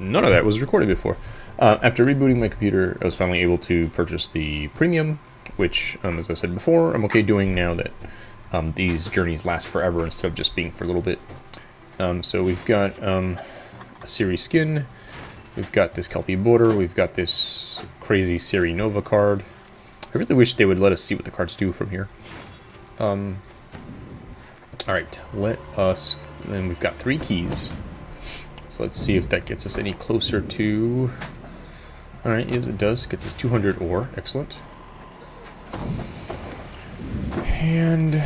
none of that was recorded before. Uh, after rebooting my computer, I was finally able to purchase the premium, which, um, as I said before, I'm okay doing now that um, these journeys last forever instead of just being for a little bit. Um, so we've got um, a Ciri skin, we've got this Kelpie border, we've got this crazy Ciri Nova card. I really wish they would let us see what the cards do from here. Um, Alright, let us... Then we've got three keys. So let's see if that gets us any closer to... Alright, yes it does. Gets us 200 ore. Excellent. And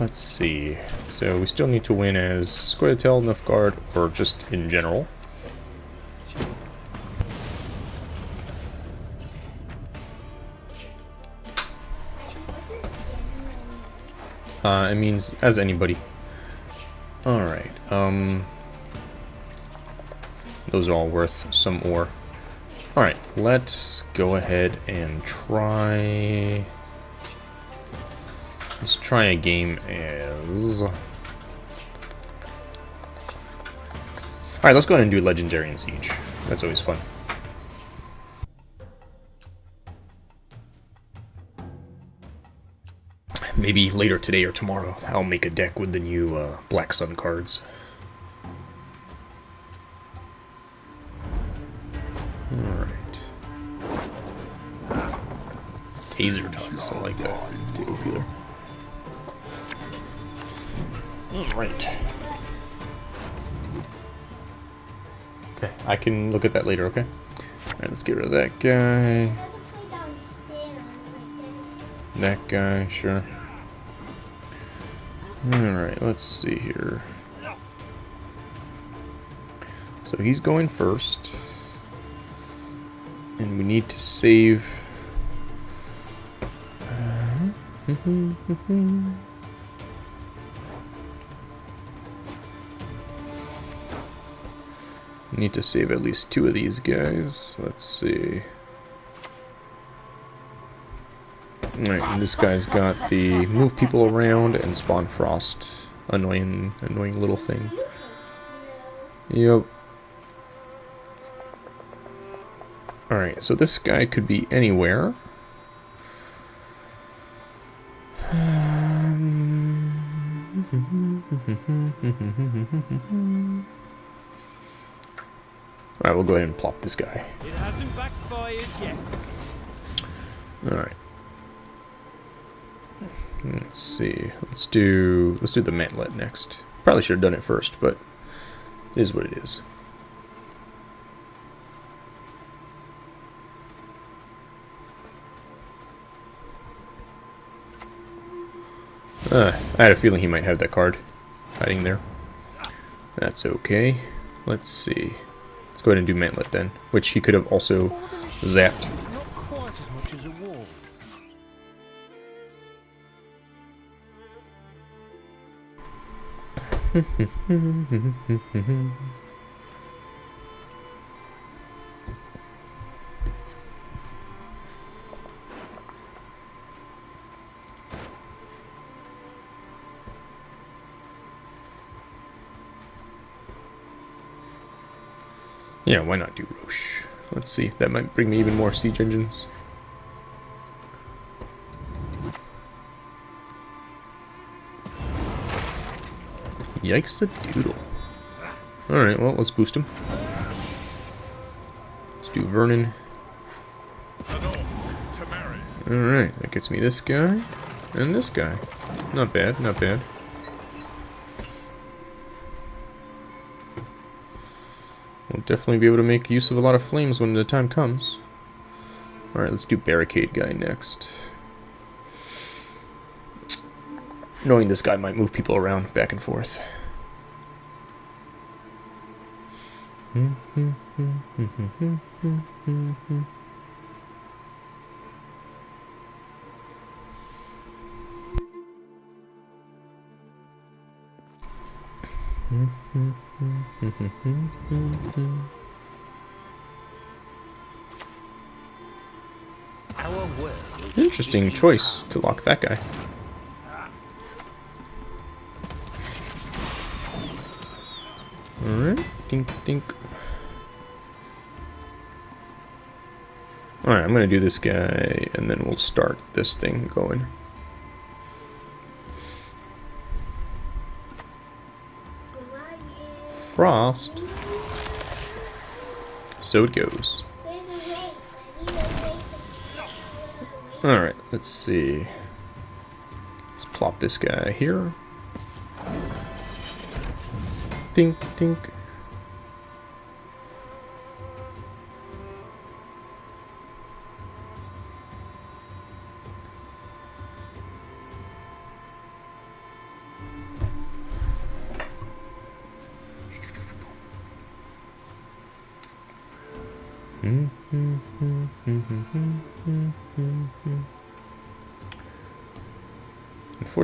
let's see. So we still need to win as Scoia'tael, Nilfgaard, or just in general. Uh, it means as anybody. Alright, um... Those are all worth some ore. Alright, let's go ahead and try... Let's try a game as... Alright, let's go ahead and do Legendary and Siege. That's always fun. Maybe later today or tomorrow, I'll make a deck with the new uh, Black Sun cards. Taser tots, I like that. Too Alright. Okay, I can look at that later, okay? Alright, let's get rid of that guy. That guy, sure. Alright, let's see here. So he's going first. And we need to save... Mm-hmm. need to save at least two of these guys. Let's see. Alright, this guy's got the move people around and spawn frost. Annoying, annoying little thing. Yep. Alright, so this guy could be anywhere. Alright, we'll go ahead and plop this guy. It hasn't backfired yet. Alright. Let's see. Let's do let's do the mantlet next. Probably should have done it first, but it is what it is. Uh, I had a feeling he might have that card hiding there. That's okay. Let's see. Let's go ahead and do Mantlet then, which he could have also zapped. yeah, why not do Roche? Let's see, that might bring me even more siege engines. Yikes the doodle. Alright, well, let's boost him. Let's do Vernon. Alright, that gets me this guy. And this guy. Not bad, not bad. Definitely be able to make use of a lot of flames when the time comes. Alright, let's do Barricade guy next. Knowing this guy might move people around back and forth. Hmm, hmm, hmm, Interesting choice to lock that guy. Alright, think, think. Alright, I'm gonna do this guy, and then we'll start this thing going. Frost. So it goes. Alright, let's see. Let's plop this guy here. Dink, dink.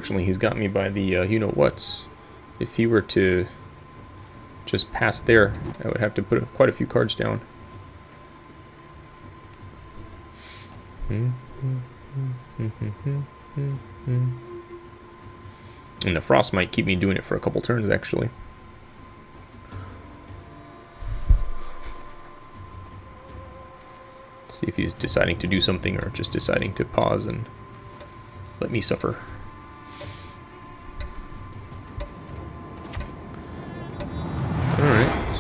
Unfortunately, he's got me by the uh, you-know-whats. If he were to just pass there, I would have to put quite a few cards down. And the frost might keep me doing it for a couple turns, actually. See if he's deciding to do something or just deciding to pause and let me suffer.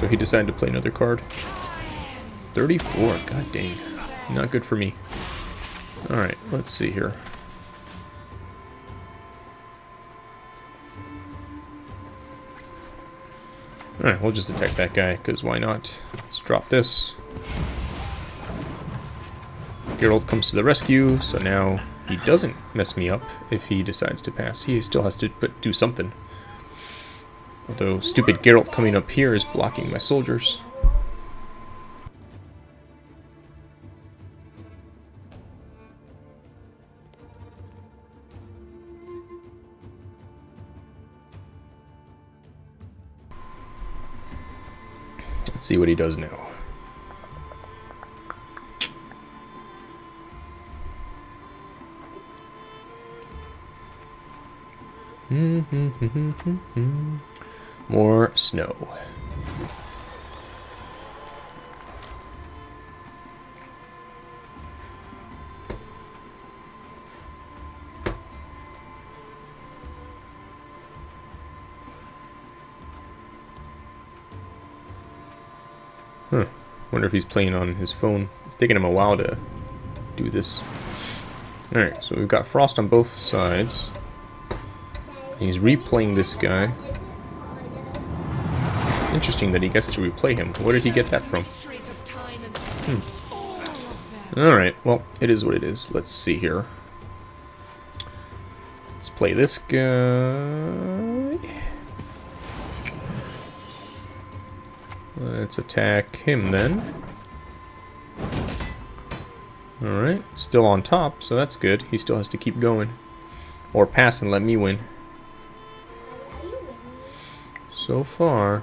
He decided to play another card. 34, god dang. Not good for me. Alright, let's see here. Alright, we'll just attack that guy, because why not? Let's drop this. Geralt comes to the rescue, so now he doesn't mess me up if he decides to pass. He still has to do something. Although stupid Geralt coming up here is blocking my soldiers. Let's see what he does now. Hmm, hmm, hmm, More snow. Huh. Wonder if he's playing on his phone. It's taking him a while to do this. Alright, so we've got frost on both sides. He's replaying this guy. Interesting that he gets to replay him. Where did he get that from? Hmm. Alright, well, it is what it is. Let's see here. Let's play this guy. Let's attack him then. Alright, still on top, so that's good. He still has to keep going. Or pass and let me win. So far.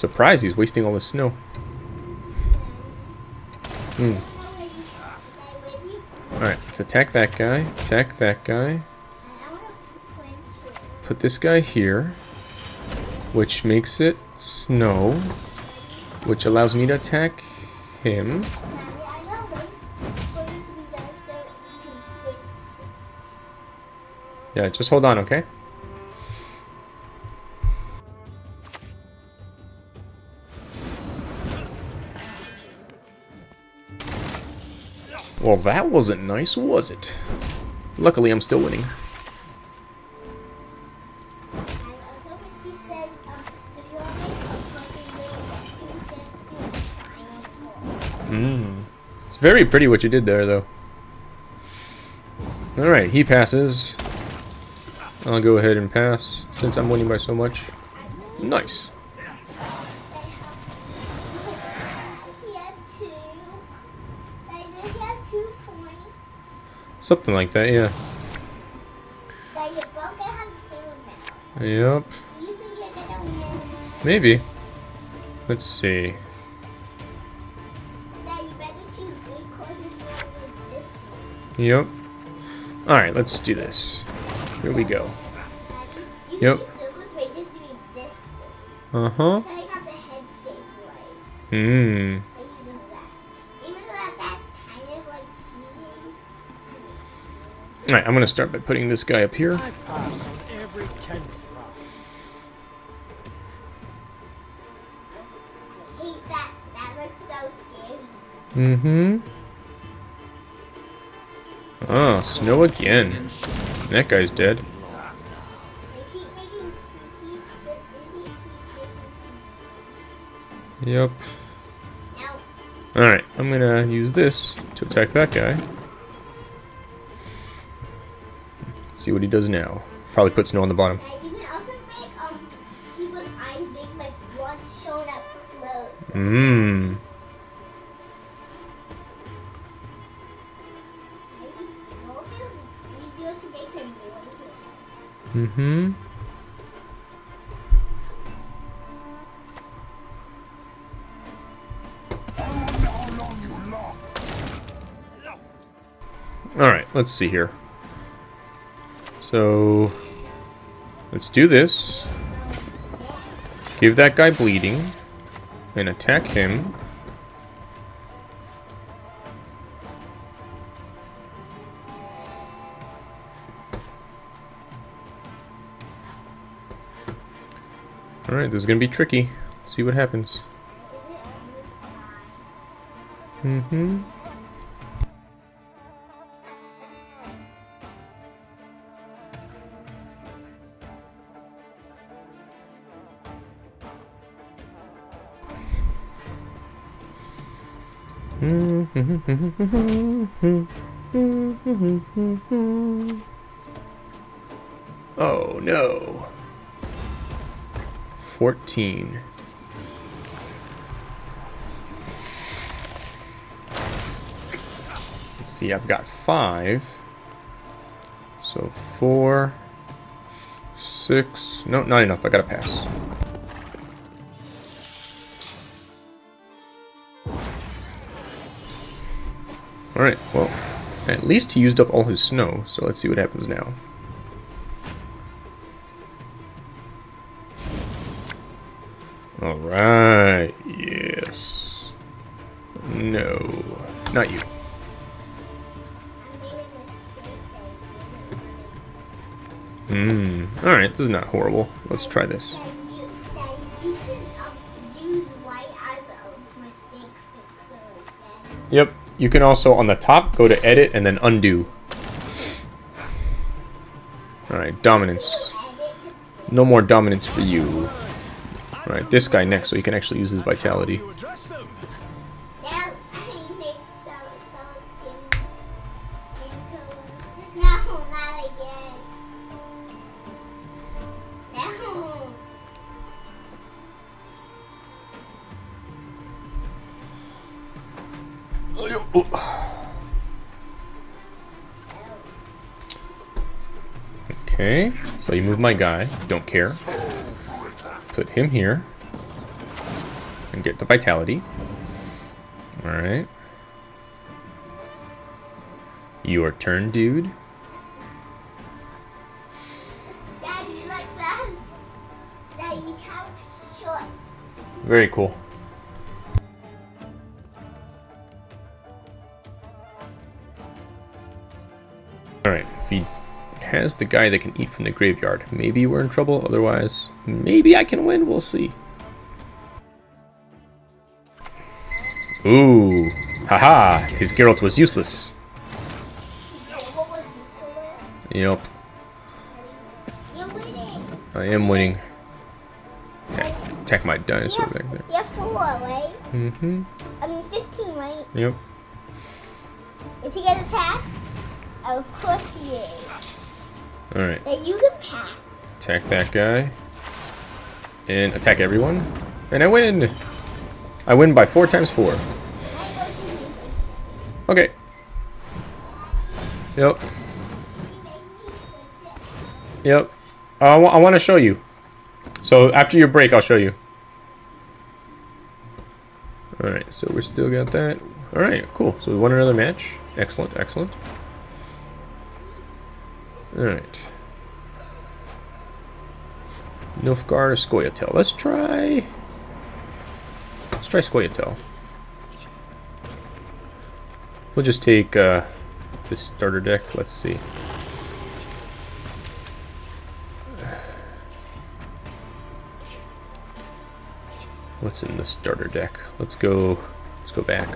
I'm surprised he's wasting all the snow. Hmm. Alright, let's attack that guy. Attack that guy. Put this guy here. Which makes it snow. Which allows me to attack him. Yeah, just hold on, okay? Well, that wasn't nice, was it? Luckily, I'm still winning. Mmm. It's very pretty what you did there, though. Alright, he passes. I'll go ahead and pass since I'm winning by so much. Nice. Something like that, yeah. Daddy, you're both gonna have the same amount. Yep. Do you think you're gonna win? Maybe. Let's see. Daddy, you better choose good cause if you want this one. Yep. Alright, let's do this. Here we go. Yep. can do circles by just doing this. Uh-huh. So I got the head shape right. Hmm. Alright, I'm gonna start by putting this guy up here. Mm-hmm. Oh, snow again. That guy's dead. Yep. Alright, I'm gonna use this to attack that guy. See what he does now. Probably put snow on the bottom. you can also make people's eyes big, like one shown up close. Mmm. Right? Well, it feels easier to make than noise. Mm-hmm. Alright, let's see here. So, let's do this. Give that guy bleeding. And attack him. Alright, this is gonna be tricky. Let's see what happens. Mm-hmm. Mm-hmm. Oh no. 14. Let's see, I've got five. So four, six. No, not enough. I gotta pass. Alright, well, at least he used up all his snow, so let's see what happens now. Alright, yes. No, not you. Hmm. Alright, this is not horrible. Let's try this. You can also, on the top, go to edit and then undo. Alright, dominance. No more dominance for you. Alright, this guy next, so he can actually use his vitality. My guy. Don't care. Put him here. And get the vitality. Alright. Your turn, dude. Daddy, like that. Daddy. Very cool. Has the guy that can eat from the graveyard, maybe we're in trouble. Otherwise, maybe I can win. We'll see. Ooh. Haha, his Geralt was useless. What was this for list? Yep, I am winning. Attack, attack my dinosaur You're, back there. you're four, right? Mm-hmm. I mean, 15, right? Yep. Is he gonna pass? Of course he is. Alright, that you can pass. attack that guy. And attack everyone. And I win! I win by four times four. Okay. Yep. Yep. Uh, I, I want to show you. So after your break, I'll show you. Alright, so we still got that. Alright, cool. So we won another match. Excellent, excellent. Alright. Nilfgaard or Scoia'tael. Let's try... Let's try Scoia'tael. We'll just take uh, this starter deck. Let's see. What's in the starter deck? Let's go. Let's go back.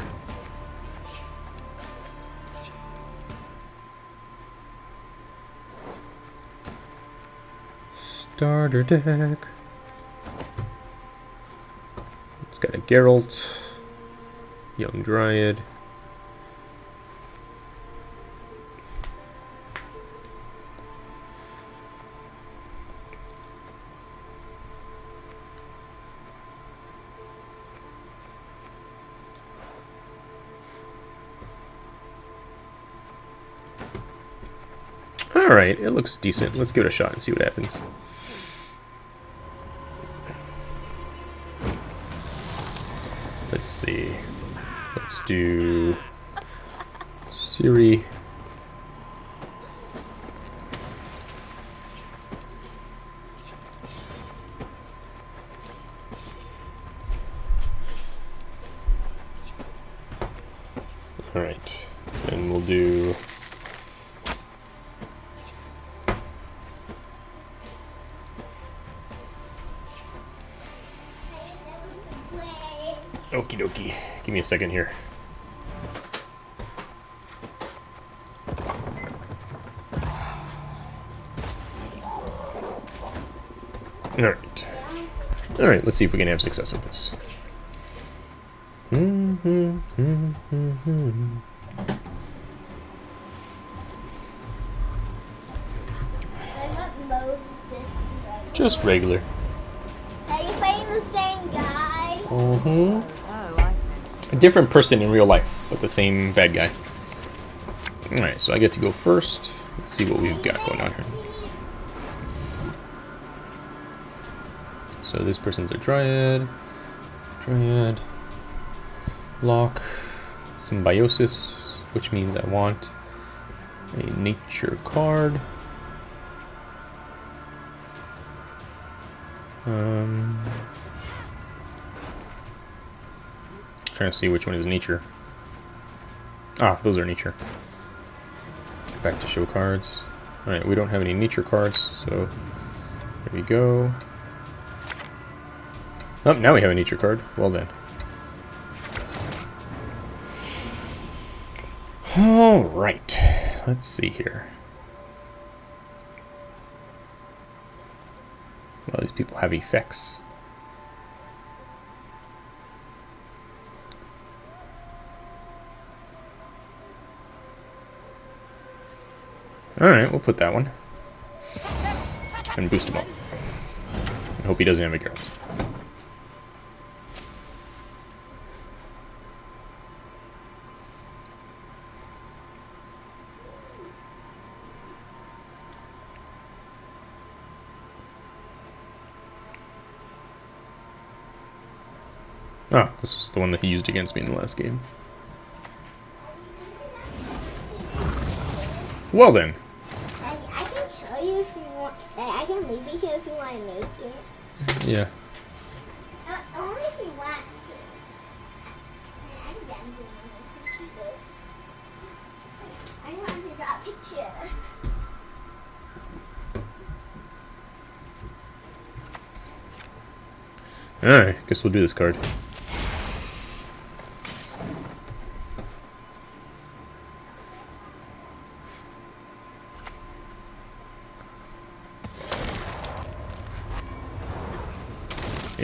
Starter deck. It's got a Geralt, Young Dryad. Alright, it looks decent. Let's give it a shot and see what happens. Let's see. Let's do Ciri. Alright. And we'll do Okie dokie. Give me a second here. Alright. Alright, let's see if we can have success at this. And what mode is this one? Just regular. Are you fighting the same guy? Mm-hmm. A different person in real life, but the same bad guy. Alright, so I get to go first. Let's see what we've got going on here. So this person's a Dryad. Dryad. Lock. Symbiosis, which means I want a nature card. Um, trying to see which one is nature. Ah, those are nature. Back to show cards. Alright, we don't have any nature cards, so there we go. Oh, now we have a nature card. Well then. Alright, let's see here. Well, these people have effects. Alright, we'll put that one. And boost him up. Hope he doesn't have a Geralt. Ah, this was the one that he used against me in the last game. Well then. I, I can show you if you I can leave it here if you want to make it. Yeah. Uh, only if you want to. I'm done doing. I want to draw a picture. Alright, guess we'll do this card.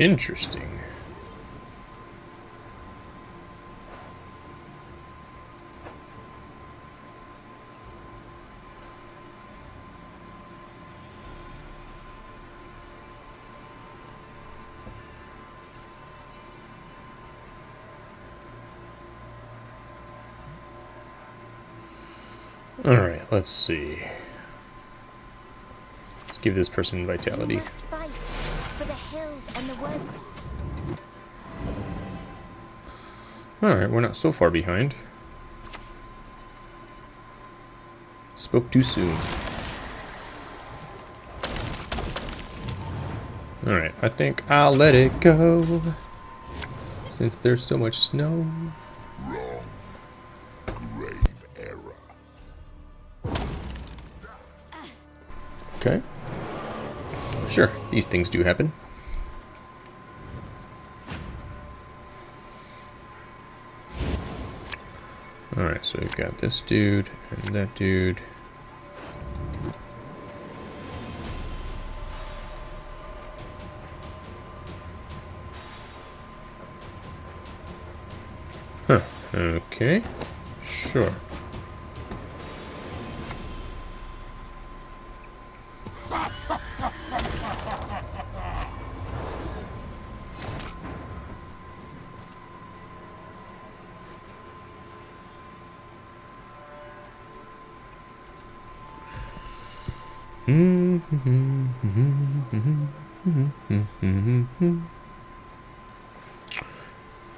Interesting. Alright, let's see. Let's give this person vitality must fight for the hills and the woods. Alright, we're not so far behind. Spoke too soon. Alright, I think I'll let it go. Since there's so much snow. Wrong. Grave error. Okay. Sure, these things do happen. Alright, so we've got this dude and that dude. Huh, okay. Sure. Mm-hmm.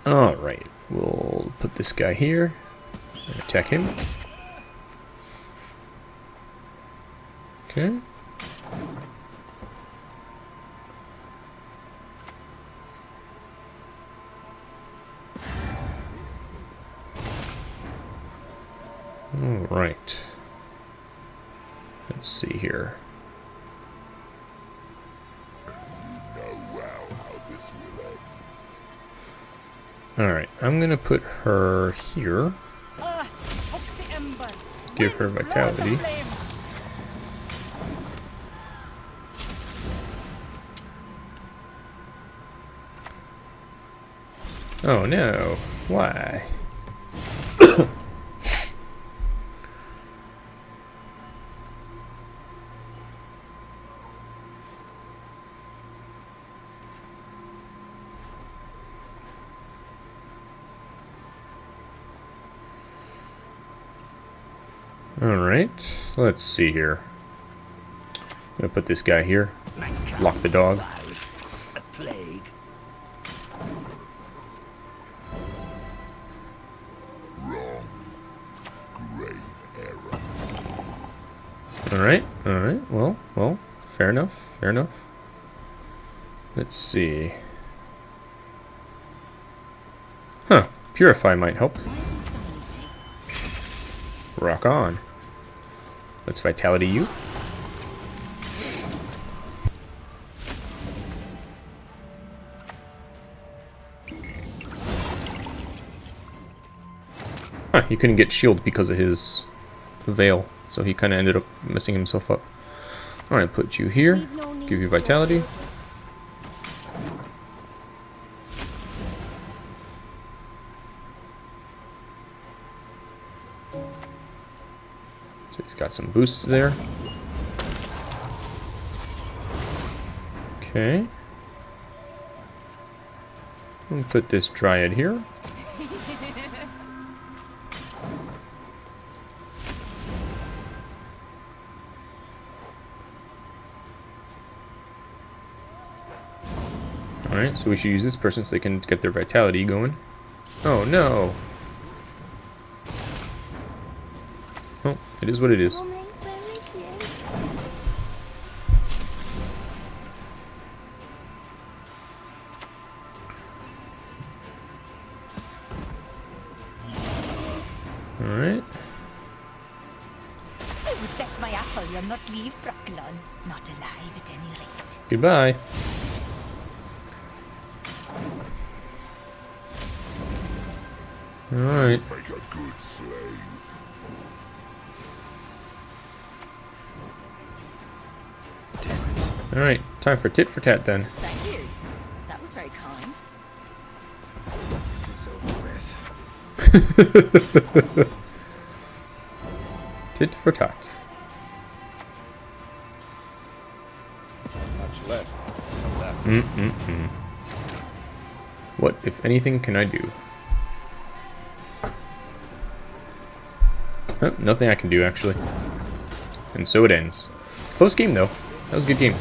Alright, we'll put this guy here and attack him. Okay. I'm gonna put her here. Give her vitality. Oh no. Why? Alright, let's see here. I'm gonna put this guy here. Lock the dog. Alright, alright, well, well, fair enough, fair enough. Let's see. Huh, Purify might help. Rock on. Let's Vitality you. Huh, he couldn't get shield because of his veil, so he kind of ended up messing himself up. Alright, put you here, We've no need give you vitality. So he's got some boosts there. Okay. We'll put this Dryad here. Alright, so we should use this person so they can get their vitality going. Oh no! It is what it is. Mommy, where is he? Alright. I would bet my apple you'll not leave Brokilon. Not alive at any rate. Goodbye. Alright. Time for tit for tat then. Thank you. That was very kind. It's over with. Tit for tat. Much left. Mm-mm-mm. What, if anything, can I do? Oh, nothing I can do, actually. And so it ends. Close game, though. That was a good game.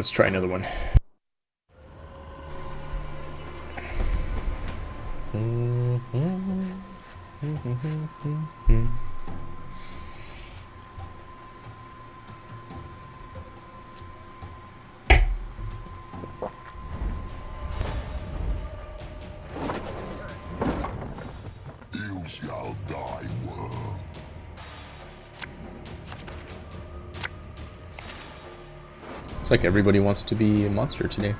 Let's try another one. It's like everybody wants to be a monster today.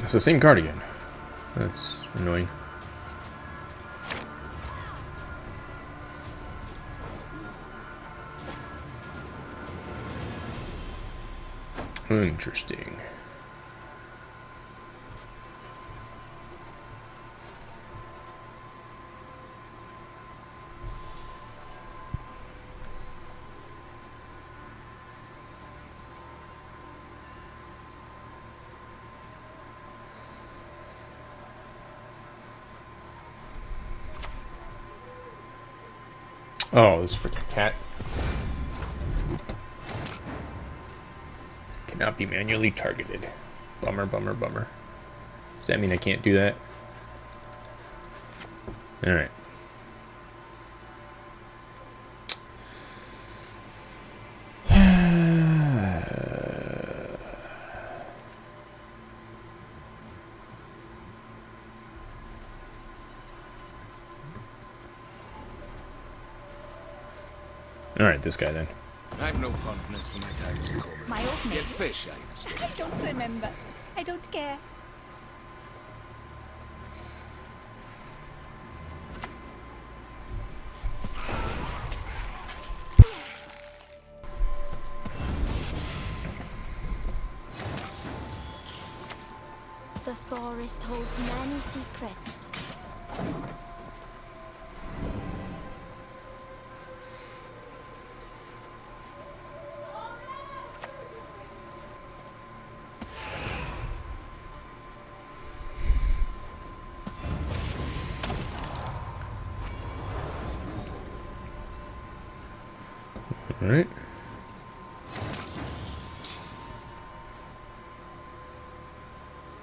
It's the same card again. That's annoying. Interesting. This freaking cat. Cannot be manually targeted. Bummer, bummer, bummer. Does that mean I can't do that? Alright. Alright, this guy then. I've no fondness for my times in common. My old Yet maid. fish I still. I don't remember. I don't care. The forest holds many secrets.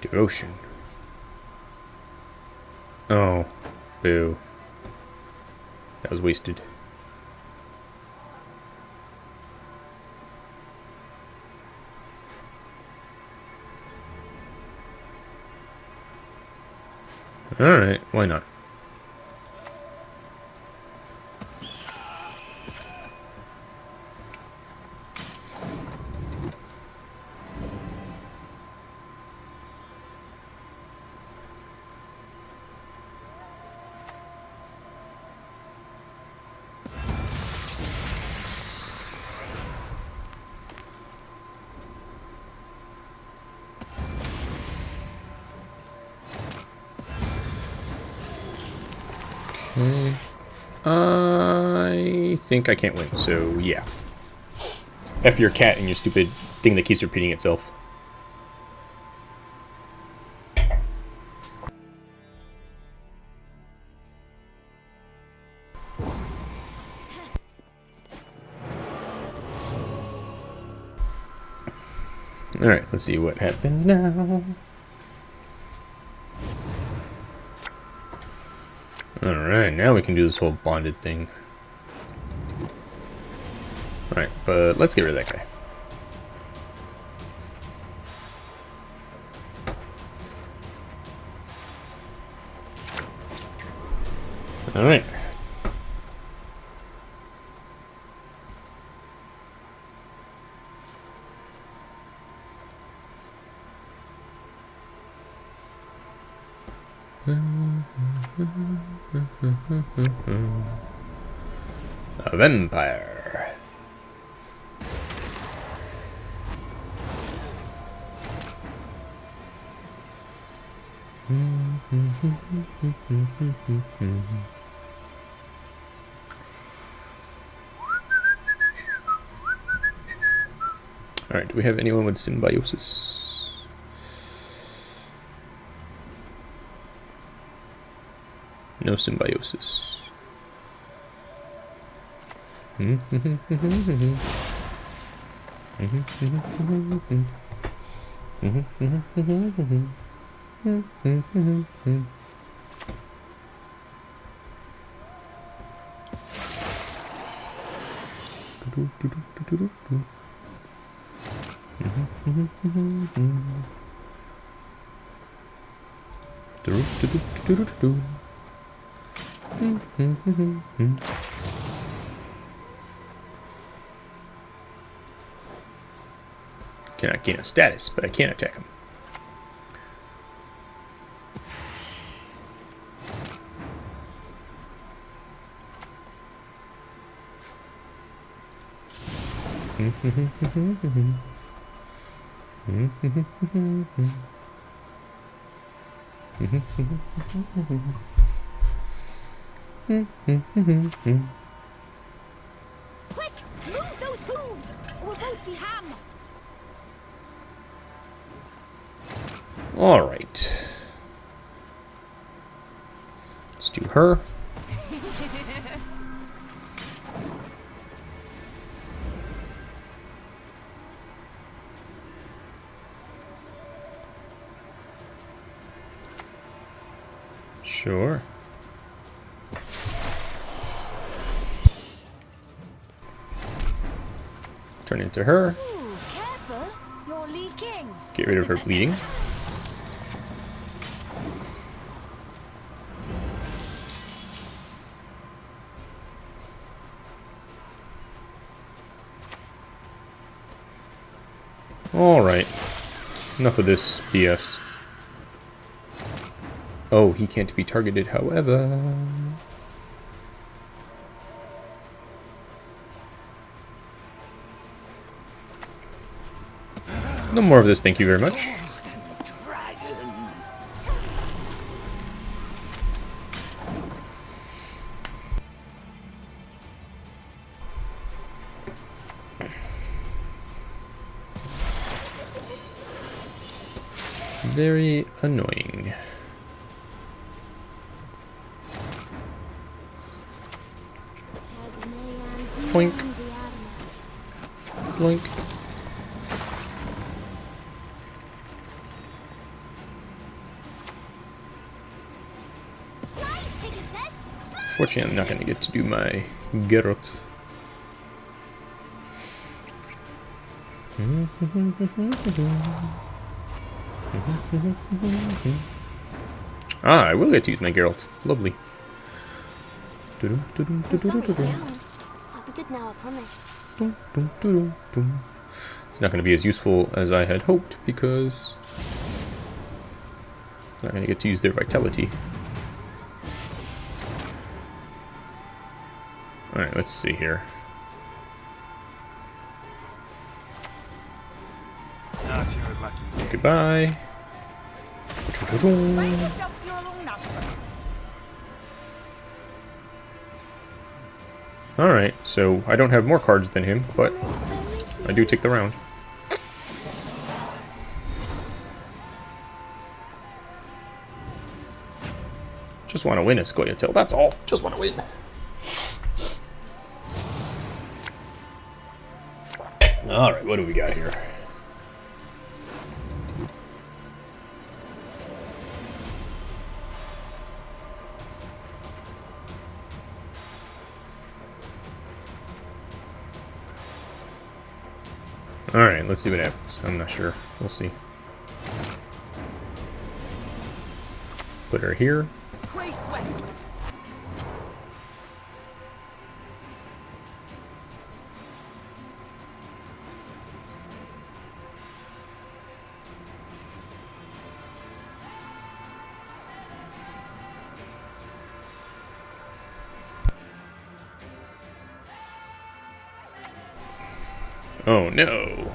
Devotion. Oh. Boo. That was wasted. Alright, why not? Think I can't win, so yeah. F your cat and your stupid thing that keeps repeating itself. Alright, let's see what happens now. Alright, now we can do this whole bonded thing. Alright, but let's get rid of that guy. Alright. A vampire. Alright, do we have anyone with symbiosis? No symbiosis. Cannot gain a status, but I can't attack him. Quick! Move those hooves! Or we'll both be ham! Alright. Let's do her. Into her. Ooh, careful. You're leaking. Get rid of her bleeding. Alright. Enough of this BS. Oh, he can't be targeted, however. No more of this, thank you very much. Very annoying. Poink. Blink. Fortunately, I'm not going to get to do my Geralt. Ah, I will get to use my Geralt. Lovely. I'm sorry, I'll be good now, I promise. It's not going to be as useful as I had hoped because I'm not going to get to use their vitality. Alright, let's see here. Goodbye. Alright, so I don't have more cards than him, but I do take the round. Just want to win a Scoia'tael, that's all. Just want to win. What do we got here? Alright, let's see what happens. I'm not sure. We'll see. Put her here. Oh no!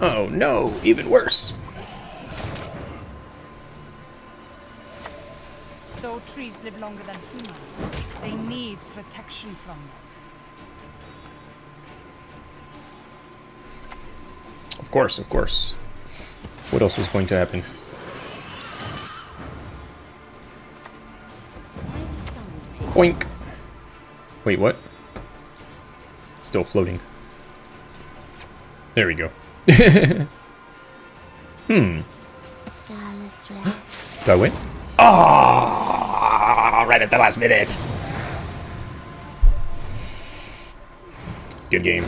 Oh no, even worse! Though trees live longer than humans, they need protection from them. Of course, of course. What else was going to happen? Boink. Wait, what? Still floating. There we go. hmm. Scarlet dress. Do I win? Ah! right at the last minute. Good game.